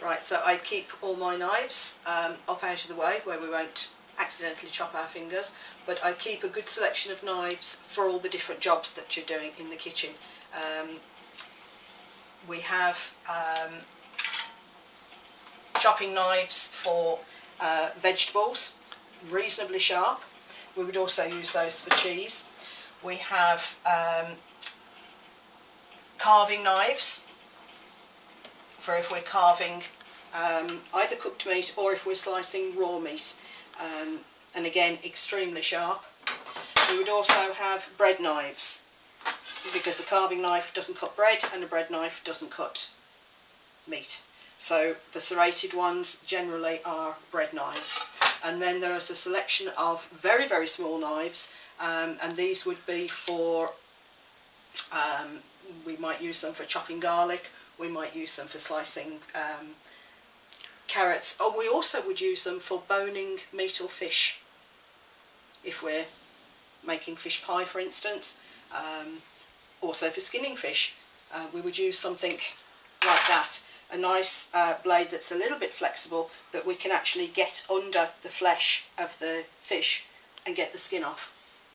Right, so I keep all my knives um, up out of the way where we won't accidentally chop our fingers, but I keep a good selection of knives for all the different jobs that you're doing in the kitchen. Um, we have um, chopping knives for uh, vegetables, reasonably sharp. We would also use those for cheese. We have um, carving knives for if we're carving um, either cooked meat or if we're slicing raw meat. Um, and again, extremely sharp. We would also have bread knives because the carving knife doesn't cut bread and a bread knife doesn't cut meat. So the serrated ones generally are bread knives. And then there is a selection of very, very small knives um, and these would be for, um, we might use them for chopping garlic, we might use them for slicing um, carrots, or we also would use them for boning meat or fish if we're making fish pie for instance. Um, also for skinning fish uh, we would use something like that a nice uh, blade that's a little bit flexible that we can actually get under the flesh of the fish and get the skin off.